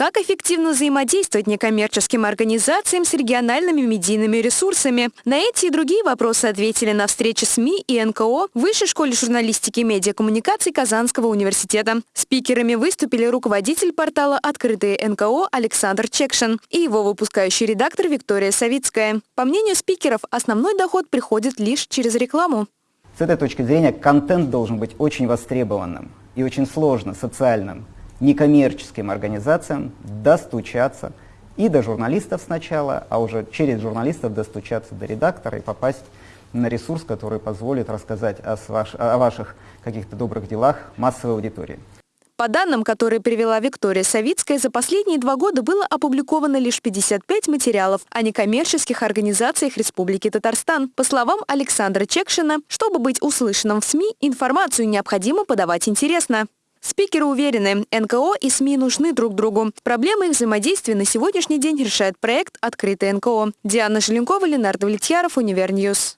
Как эффективно взаимодействовать некоммерческим организациям с региональными медийными ресурсами? На эти и другие вопросы ответили на встрече СМИ и НКО в Высшей школе журналистики и медиакоммуникаций Казанского университета. Спикерами выступили руководитель портала «Открытые НКО» Александр Чекшин и его выпускающий редактор Виктория Савицкая. По мнению спикеров, основной доход приходит лишь через рекламу. С этой точки зрения контент должен быть очень востребованным и очень сложно социальным некоммерческим организациям достучаться и до журналистов сначала, а уже через журналистов достучаться до редактора и попасть на ресурс, который позволит рассказать о, ваш, о ваших каких-то добрых делах массовой аудитории. По данным, которые привела Виктория Савицкая, за последние два года было опубликовано лишь 55 материалов о некоммерческих организациях Республики Татарстан. По словам Александра Чекшина, чтобы быть услышанным в СМИ, информацию необходимо подавать интересно. Спикеры уверены, НКО и СМИ нужны друг другу. Проблемы их взаимодействия на сегодняшний день решает проект «Открытый НКО». Диана Желенкова, Ленардо Влетьяров, UniverNews.